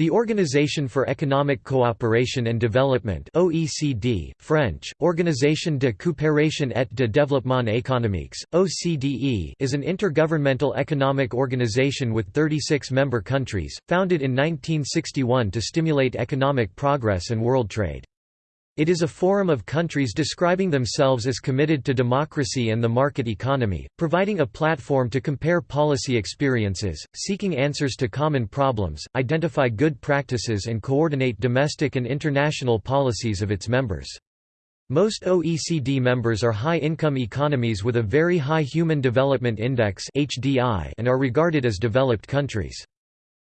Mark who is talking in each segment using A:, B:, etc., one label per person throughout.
A: The Organisation for Economic Cooperation and Development OECD, French, Organisation de coopération et de développement économique, OCDE is an intergovernmental economic organization with 36 member countries, founded in 1961 to stimulate economic progress and world trade. It is a forum of countries describing themselves as committed to democracy and the market economy, providing a platform to compare policy experiences, seeking answers to common problems, identify good practices and coordinate domestic and international policies of its members. Most OECD members are high-income economies with a very high Human Development Index and are regarded as developed countries.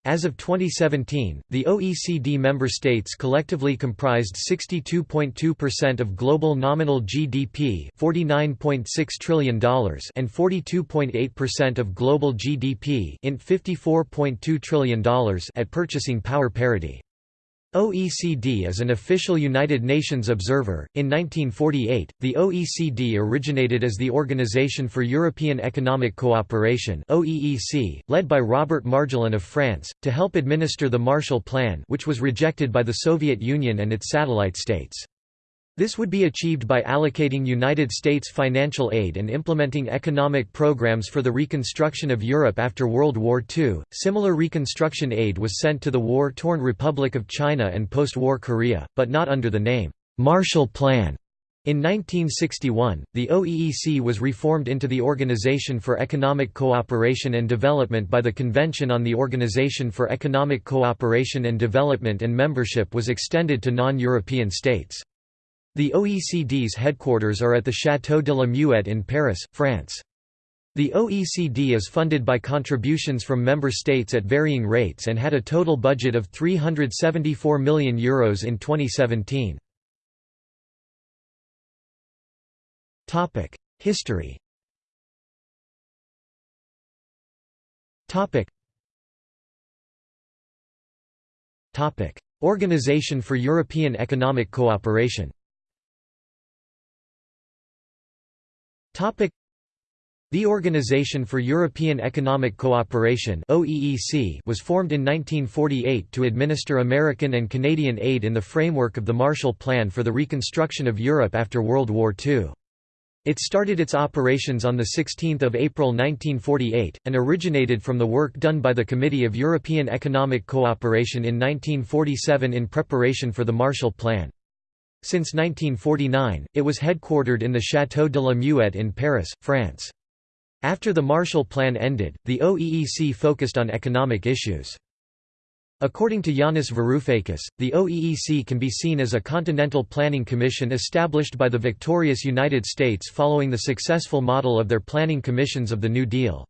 A: As of 2017, the OECD member states collectively comprised 62.2% of global nominal GDP $49.6 trillion and 42.8% of global GDP $54.2 trillion at purchasing power parity. OECD is an official United Nations observer. In 1948, the OECD originated as the Organization for European Economic Cooperation (OEEC), led by Robert Marjolin of France, to help administer the Marshall Plan, which was rejected by the Soviet Union and its satellite states. This would be achieved by allocating United States financial aid and implementing economic programs for the reconstruction of Europe after World War II. Similar reconstruction aid was sent to the war torn Republic of China and post war Korea, but not under the name Marshall Plan. In 1961, the OEEC was reformed into the Organization for Economic Cooperation and Development by the Convention on the Organization for Economic Cooperation and Development and membership was extended to non-European states. The OECD's headquarters are at the Château de la Muette in Paris, France. The OECD is funded by contributions from member states at varying rates and had a total budget of €374 million Euros in 2017. History Organization for European Economic Cooperation The Organization for European Economic Cooperation was formed in 1948 to administer American and Canadian aid in the framework of the Marshall Plan for the reconstruction of Europe after World War II. It started its operations on 16 April 1948, and originated from the work done by the Committee of European Economic Cooperation in 1947 in preparation for the Marshall Plan. Since 1949, it was headquartered in the Château de la Muette in Paris, France. After the Marshall Plan ended, the OEEC focused on economic issues. According to Yanis Varoufakis, the OEEC can be seen as a continental planning commission established by the victorious United States following the successful model of their planning commissions of the New Deal.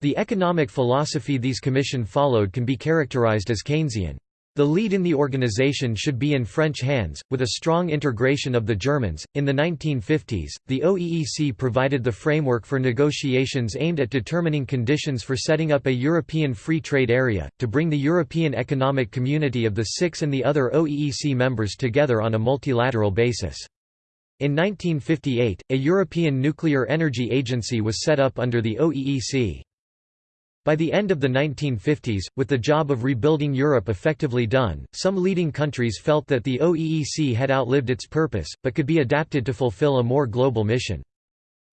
A: The economic philosophy these commission followed can be characterized as Keynesian. The lead in the organization should be in French hands, with a strong integration of the Germans. In the 1950s, the OEEC provided the framework for negotiations aimed at determining conditions for setting up a European Free Trade Area, to bring the European Economic Community of the Six and the other OEEC members together on a multilateral basis. In 1958, a European Nuclear Energy Agency was set up under the OEEC. By the end of the 1950s, with the job of rebuilding Europe effectively done, some leading countries felt that the OEEC had outlived its purpose, but could be adapted to fulfill a more global mission.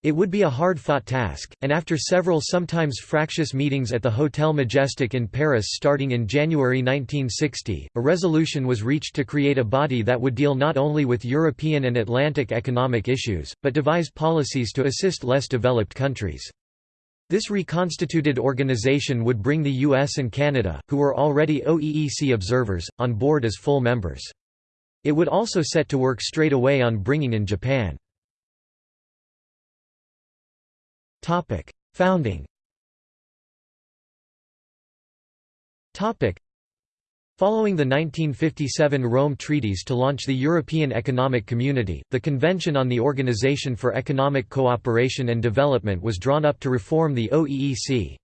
A: It would be a hard-fought task, and after several sometimes fractious meetings at the Hotel Majestic in Paris starting in January 1960, a resolution was reached to create a body that would deal not only with European and Atlantic economic issues, but devise policies to assist less developed countries. This reconstituted organization would bring the US and Canada, who were already OEEC observers, on board as full members. It would also set to work straight away on bringing in Japan. Founding Following the 1957 Rome Treaties to launch the European Economic Community, the Convention on the Organization for Economic Cooperation and Development was drawn up to reform the OEEC.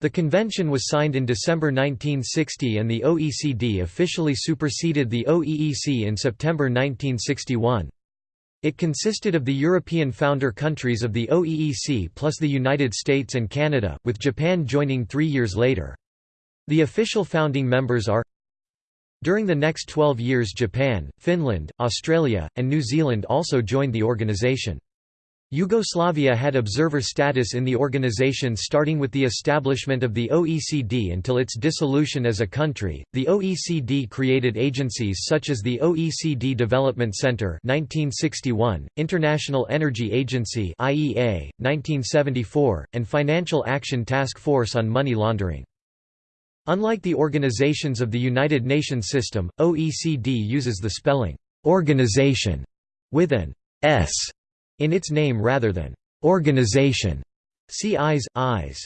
A: The convention was signed in December 1960 and the OECD officially superseded the OEEC in September 1961. It consisted of the European founder countries of the OEEC plus the United States and Canada, with Japan joining three years later. The official founding members are During the next 12 years Japan, Finland, Australia, and New Zealand also joined the organization. Yugoslavia had observer status in the organization starting with the establishment of the OECD until its dissolution as a country. The OECD created agencies such as the OECD Development Center (1961), International Energy Agency (IEA) (1974), and Financial Action Task Force on Money Laundering. Unlike the organizations of the United Nations system, OECD uses the spelling organization with an S in its name rather than organization. See eyes, eyes.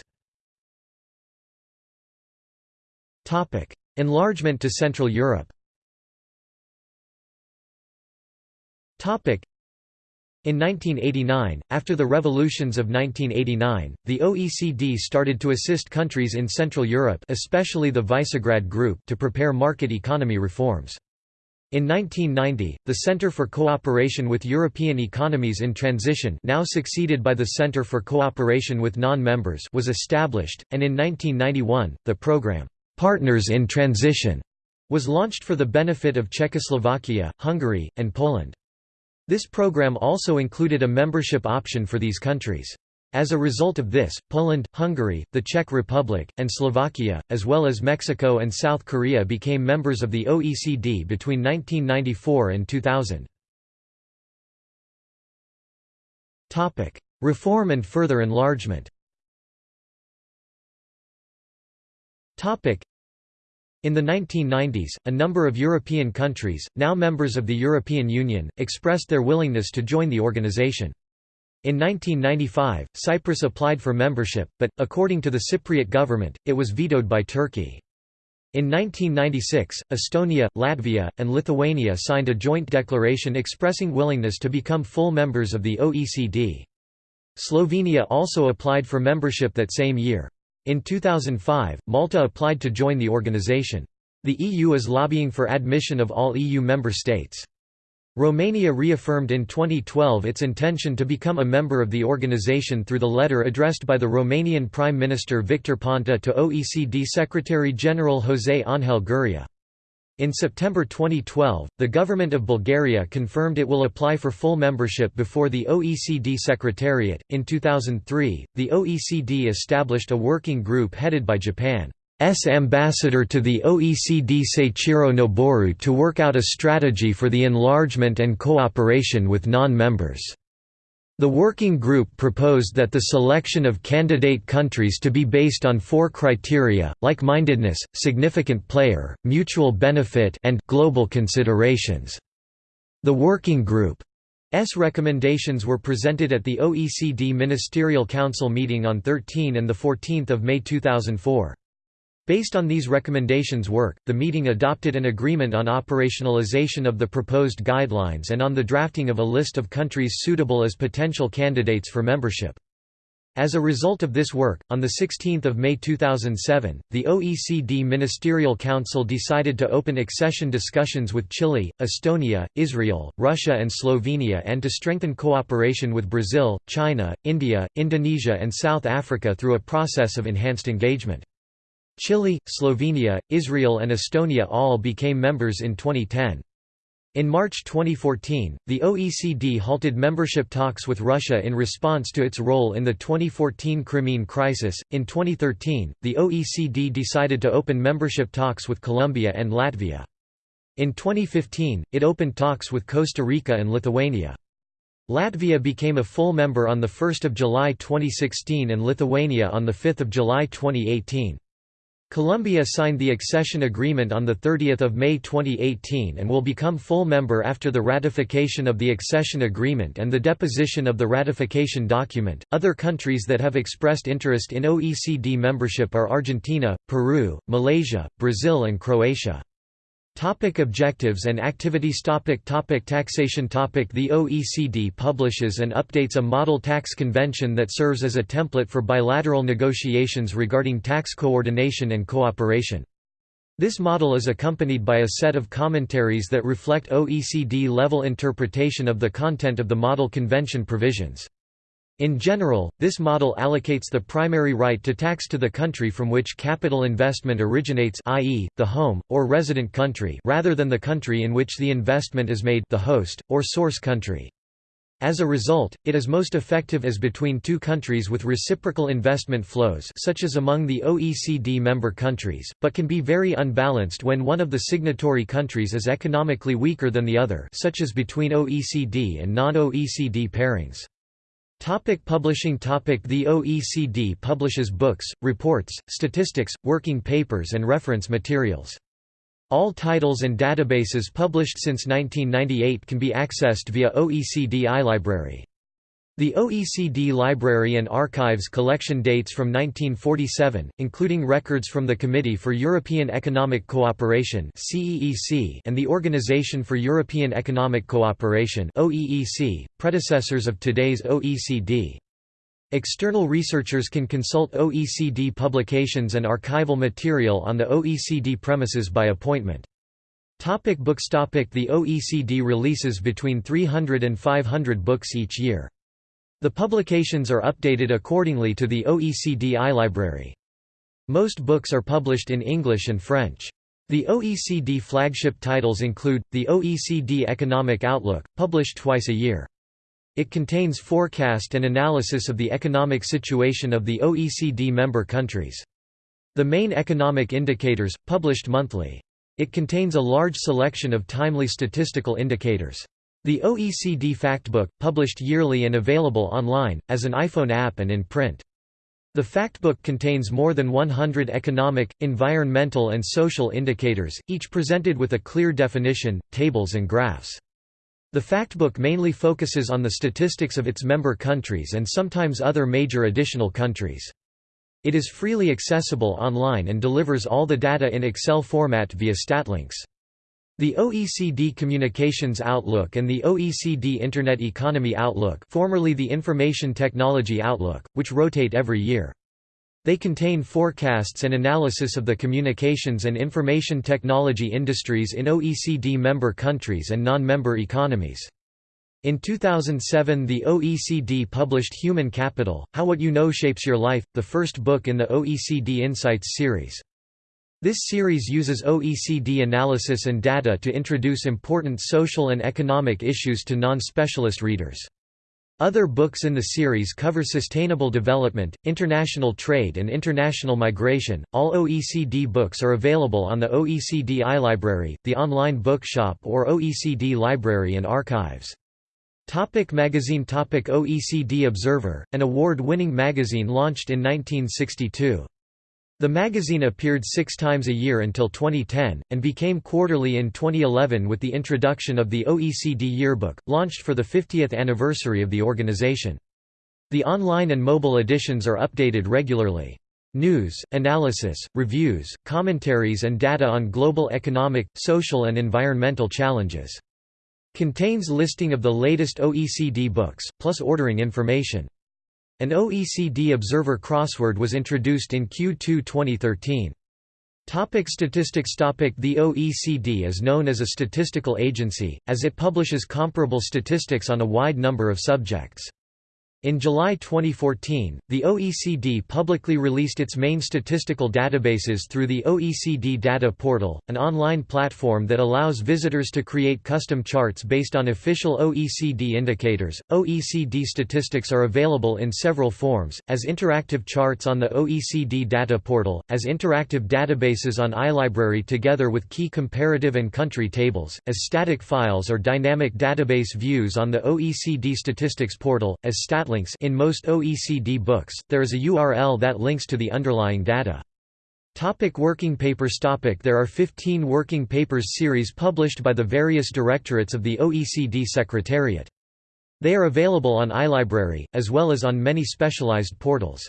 A: Topic: Enlargement to Central Europe. Topic: in 1989, after the revolutions of 1989, the OECD started to assist countries in Central Europe especially the Visegrad Group to prepare market economy reforms. In 1990, the Center for Cooperation with European Economies in Transition now succeeded by the Center for Cooperation with Non-Members was established, and in 1991, the program, "'Partners in Transition' was launched for the benefit of Czechoslovakia, Hungary, and Poland. This program also included a membership option for these countries. As a result of this, Poland, Hungary, the Czech Republic, and Slovakia, as well as Mexico and South Korea became members of the OECD between 1994 and 2000. Reform and further enlargement in the 1990s, a number of European countries, now members of the European Union, expressed their willingness to join the organization. In 1995, Cyprus applied for membership, but, according to the Cypriot government, it was vetoed by Turkey. In 1996, Estonia, Latvia, and Lithuania signed a joint declaration expressing willingness to become full members of the OECD. Slovenia also applied for membership that same year. In 2005, Malta applied to join the organization. The EU is lobbying for admission of all EU member states. Romania reaffirmed in 2012 its intention to become a member of the organization through the letter addressed by the Romanian Prime Minister Victor Ponta to OECD Secretary-General José Ángel Gurría. In September 2012, the government of Bulgaria confirmed it will apply for full membership before the OECD Secretariat. In 2003, the OECD established a working group headed by Japan. Ambassador to the OECD Seiichiro Noboru to work out a strategy for the enlargement and cooperation with non-members. The working group proposed that the selection of candidate countries to be based on four criteria, like-mindedness, significant player, mutual benefit and global considerations. The working group's recommendations were presented at the OECD Ministerial Council meeting on 13 and 14 May 2004. Based on these recommendations work, the meeting adopted an agreement on operationalization of the proposed guidelines and on the drafting of a list of countries suitable as potential candidates for membership. As a result of this work, on 16 May 2007, the OECD Ministerial Council decided to open accession discussions with Chile, Estonia, Israel, Russia and Slovenia and to strengthen cooperation with Brazil, China, India, Indonesia and South Africa through a process of enhanced engagement. Chile, Slovenia, Israel and Estonia all became members in 2010. In March 2014, the OECD halted membership talks with Russia in response to its role in the 2014 Crimean crisis. In 2013, the OECD decided to open membership talks with Colombia and Latvia. In 2015, it opened talks with Costa Rica and Lithuania. Latvia became a full member on 1 July 2016 and Lithuania on 5 July 2018. Colombia signed the accession agreement on 30 May 2018 and will become full member after the ratification of the accession agreement and the deposition of the ratification document. Other countries that have expressed interest in OECD membership are Argentina, Peru, Malaysia, Brazil, and Croatia. Topic objectives and activities topic topic Taxation topic The OECD publishes and updates a model tax convention that serves as a template for bilateral negotiations regarding tax coordination and cooperation. This model is accompanied by a set of commentaries that reflect OECD-level interpretation of the content of the model convention provisions. In general, this model allocates the primary right to tax to the country from which capital investment originates i.e., the home, or resident country rather than the country in which the investment is made the host, or source country. As a result, it is most effective as between two countries with reciprocal investment flows such as among the OECD member countries, but can be very unbalanced when one of the signatory countries is economically weaker than the other such as between OECD and non-OECD pairings. Topic publishing topic The OECD publishes books, reports, statistics, working papers and reference materials. All titles and databases published since 1998 can be accessed via OECD iLibrary. The OECD Library and Archives collection dates from 1947, including records from the Committee for European Economic Cooperation and the Organization for European Economic Cooperation predecessors of today's OECD. External researchers can consult OECD publications and archival material on the OECD premises by appointment. Topic books topic The OECD releases between 300 and 500 books each year. The publications are updated accordingly to the OECD iLibrary. Most books are published in English and French. The OECD flagship titles include, the OECD Economic Outlook, published twice a year. It contains forecast and analysis of the economic situation of the OECD member countries. The main economic indicators, published monthly. It contains a large selection of timely statistical indicators. The OECD Factbook, published yearly and available online, as an iPhone app and in print. The Factbook contains more than 100 economic, environmental and social indicators, each presented with a clear definition, tables and graphs. The Factbook mainly focuses on the statistics of its member countries and sometimes other major additional countries. It is freely accessible online and delivers all the data in Excel format via Statlinks. The OECD Communications Outlook and the OECD Internet Economy Outlook formerly the Information Technology Outlook, which rotate every year. They contain forecasts and analysis of the communications and information technology industries in OECD member countries and non-member economies. In 2007 the OECD published Human Capital, How What You Know Shapes Your Life, the first book in the OECD Insights series. This series uses OECD analysis and data to introduce important social and economic issues to non-specialist readers. Other books in the series cover sustainable development, international trade and international migration. All OECD books are available on the OECD iLibrary, the online bookshop or OECD Library and Archives. Topic magazine Topic OECD Observer, an award-winning magazine launched in 1962. The magazine appeared six times a year until 2010, and became quarterly in 2011 with the introduction of the OECD Yearbook, launched for the 50th anniversary of the organization. The online and mobile editions are updated regularly. News, analysis, reviews, commentaries and data on global economic, social and environmental challenges. Contains listing of the latest OECD books, plus ordering information. An OECD Observer crossword was introduced in Q2 2013. Topic statistics Topic The OECD is known as a statistical agency, as it publishes comparable statistics on a wide number of subjects. In July 2014, the OECD publicly released its main statistical databases through the OECD Data Portal, an online platform that allows visitors to create custom charts based on official OECD indicators. OECD statistics are available in several forms, as interactive charts on the OECD Data Portal, as interactive databases on iLibrary together with key comparative and country tables, as static files or dynamic database views on the OECD Statistics Portal, as stat links in most OECD books, there is a URL that links to the underlying data. Topic working papers topic There are 15 working papers series published by the various directorates of the OECD Secretariat. They are available on iLibrary, as well as on many specialized portals.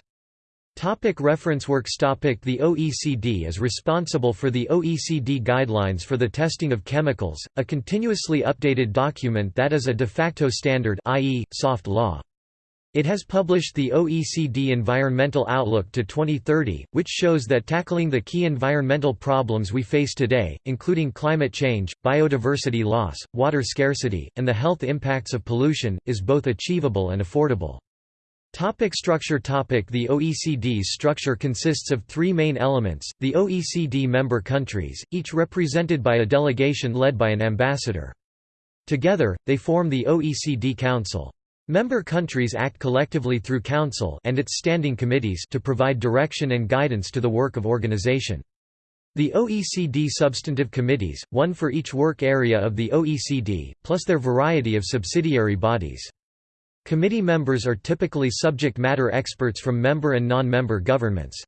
A: Topic reference works topic The OECD is responsible for the OECD Guidelines for the Testing of Chemicals, a continuously updated document that is a de facto standard i.e., soft law. It has published the OECD Environmental Outlook to 2030, which shows that tackling the key environmental problems we face today, including climate change, biodiversity loss, water scarcity, and the health impacts of pollution, is both achievable and affordable. Topic structure Topic The OECD's structure consists of three main elements, the OECD member countries, each represented by a delegation led by an ambassador. Together, they form the OECD Council. Member countries act collectively through Council and its standing committees to provide direction and guidance to the work of organization. The OECD substantive committees, one for each work area of the OECD, plus their variety of subsidiary bodies. Committee members are typically subject matter experts from member and non-member governments.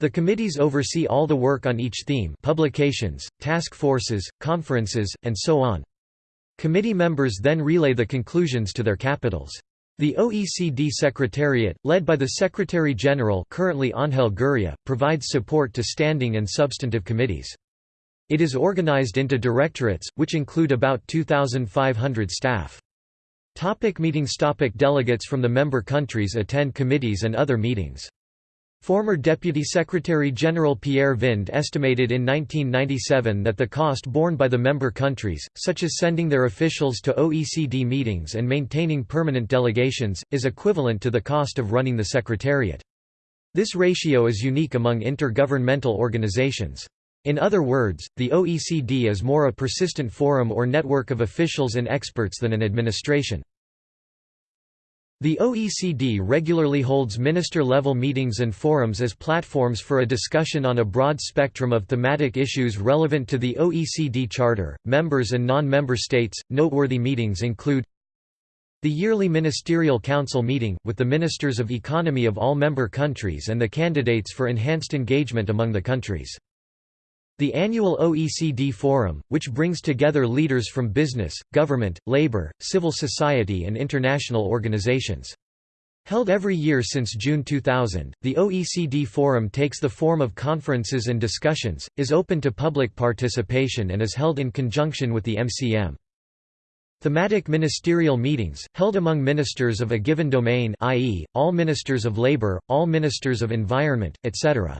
A: The committees oversee all the work on each theme publications, task forces, conferences, and so on. Committee members then relay the conclusions to their capitals. The OECD Secretariat, led by the Secretary-General currently Angel Gurria, provides support to standing and substantive committees. It is organized into directorates, which include about 2,500 staff. Topic meetings Topic Delegates from the member countries attend committees and other meetings. Former Deputy Secretary-General Pierre Vinde estimated in 1997 that the cost borne by the member countries, such as sending their officials to OECD meetings and maintaining permanent delegations, is equivalent to the cost of running the Secretariat. This ratio is unique among intergovernmental organizations. In other words, the OECD is more a persistent forum or network of officials and experts than an administration. The OECD regularly holds minister-level meetings and forums as platforms for a discussion on a broad spectrum of thematic issues relevant to the OECD Charter. Members and non-member states. Noteworthy meetings include the yearly Ministerial Council meeting, with the ministers of economy of all member countries and the candidates for enhanced engagement among the countries. The annual OECD Forum, which brings together leaders from business, government, labor, civil society and international organizations. Held every year since June 2000, the OECD Forum takes the form of conferences and discussions, is open to public participation and is held in conjunction with the MCM. Thematic ministerial meetings, held among ministers of a given domain i.e., all ministers of labor, all ministers of environment, etc.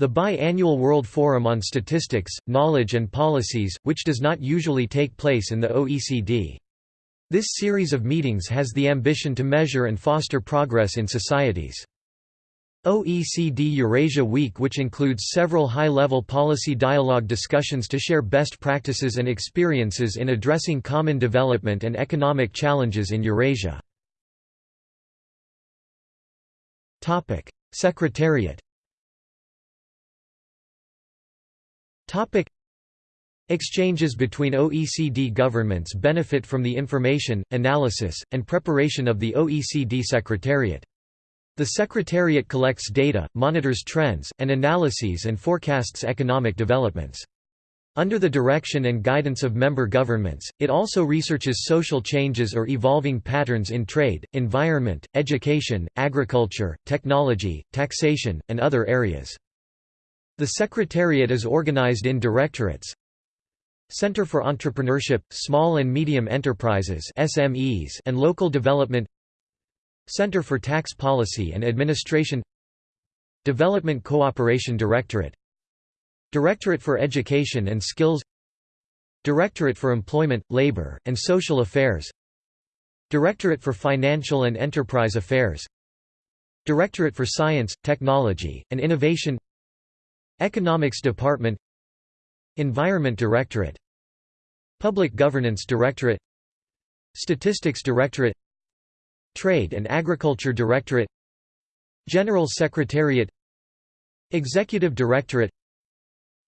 A: The bi-annual World Forum on Statistics, Knowledge and Policies, which does not usually take place in the OECD. This series of meetings has the ambition to measure and foster progress in societies. OECD Eurasia Week which includes several high-level policy dialogue discussions to share best practices and experiences in addressing common development and economic challenges in Eurasia. Secretariat Topic Exchanges between OECD governments benefit from the information, analysis, and preparation of the OECD Secretariat. The Secretariat collects data, monitors trends, and analyses and forecasts economic developments. Under the direction and guidance of member governments, it also researches social changes or evolving patterns in trade, environment, education, agriculture, technology, taxation, and other areas. The Secretariat is organized in directorates. Center for Entrepreneurship, Small and Medium Enterprises SMEs and Local Development. Center for Tax Policy and Administration. Development Cooperation Directorate. Directorate for Education and Skills. Directorate for Employment, Labor, and Social Affairs. Directorate for Financial and Enterprise Affairs. Directorate for Science, Technology, and Innovation Economics Department Environment Directorate Public Governance Directorate Statistics Directorate Trade and Agriculture Directorate General Secretariat Executive Directorate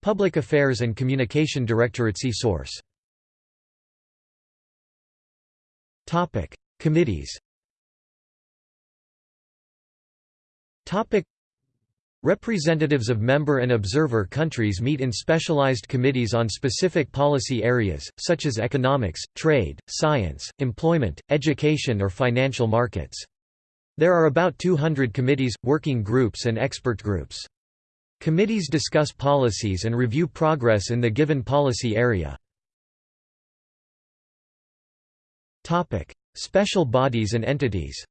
A: Public Affairs and Communication Directorate See source. Committees Representatives of member and observer countries meet in specialized committees on specific policy areas, such as economics, trade, science, employment, education or financial markets. There are about 200 committees, working groups and expert groups. Committees discuss policies and review progress in the given policy area. Special bodies and entities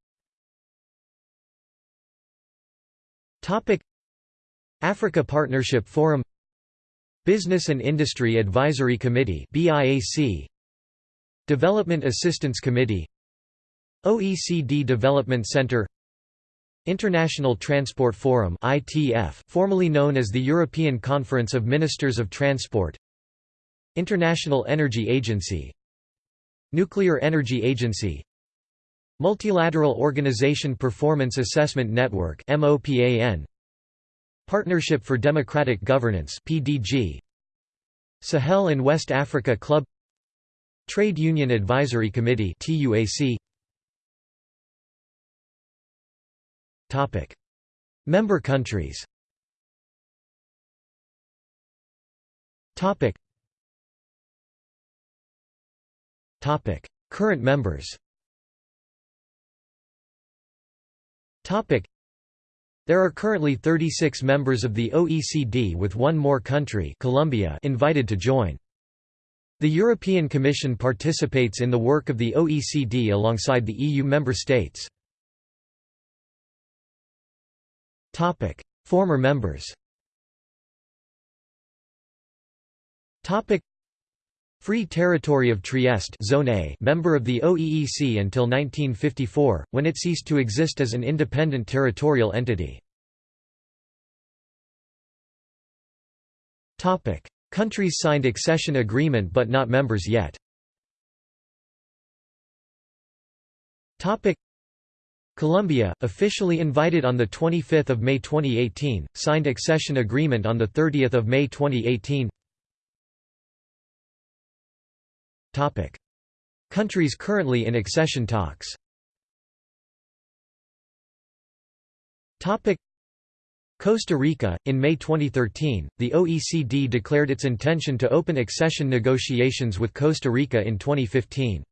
A: Africa Partnership Forum Business and Industry Advisory Committee Development Assistance Committee OECD Development Center International Transport Forum ITF, formerly known as the European Conference of Ministers of Transport International Energy Agency Nuclear Energy Agency Multilateral Organization Performance Assessment Network MOPAN Partnership for Democratic Governance PDG Sahel and West Africa Club Trade Union Advisory Committee TUAC Topic Member countries. Topic Topic Current members. Topic there are currently 36 members of the OECD with one more country Colombia invited to join. The European Commission participates in the work of the OECD alongside the EU member states. Former members Free Territory of Trieste Zone A member of the OEEC until 1954, when it ceased to exist as an independent territorial entity. Countries signed accession agreement but not members yet. Colombia, officially invited on 25 May 2018, signed accession agreement on 30 May 2018 Topic. Countries currently in accession talks Topic. Costa Rica In May 2013, the OECD declared its intention to open accession negotiations with Costa Rica in 2015.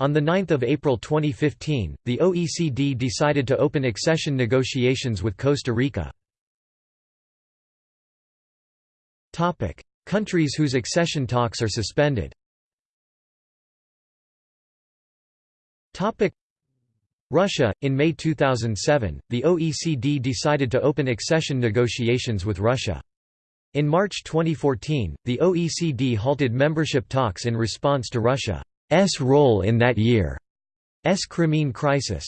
A: On 9 April 2015, the OECD decided to open accession negotiations with Costa Rica. Countries whose accession talks are suspended Russia In May 2007, the OECD decided to open accession negotiations with Russia. In March 2014, the OECD halted membership talks in response to Russia's role in that year's Crimean crisis.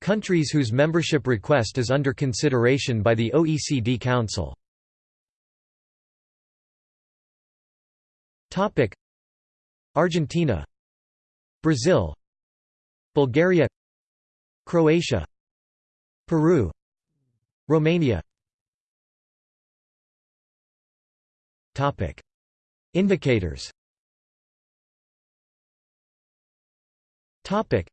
A: Countries whose membership request is under consideration by the OECD Council Argentina Brazil Bulgaria Croatia Peru Romania. Topic. Indicators. Topic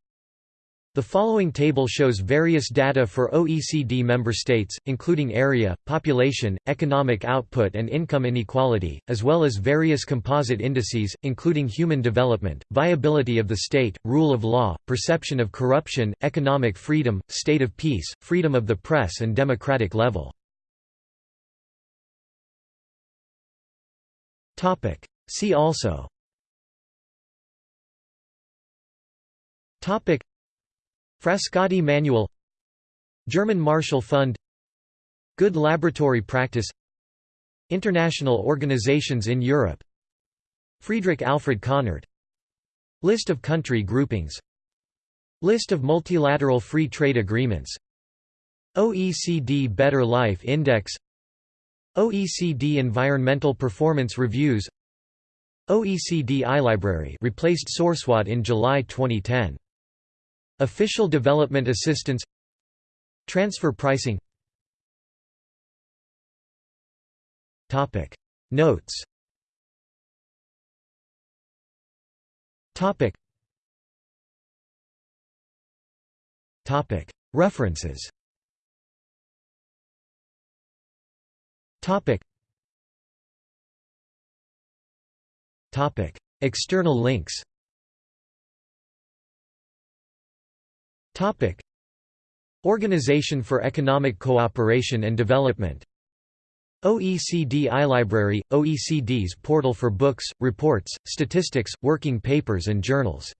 A: the following table shows various data for OECD member states, including area, population, economic output and income inequality, as well as various composite indices, including human development, viability of the state, rule of law, perception of corruption, economic freedom, state of peace, freedom of the press and democratic level. See also Frascati Manual German Marshall Fund Good Laboratory Practice International organizations in Europe. Friedrich Alfred Kahnert List of country groupings. List of multilateral free trade agreements. OECD Better Life Index. OECD Environmental Performance Reviews. OECD iLibrary replaced SourceWatt in July 2010 Official development assistance Transfer pricing. Notes. References. External links Topic: Organization for Economic Cooperation and Development. OECD iLibrary – OECD's portal for books, reports, statistics, working papers and journals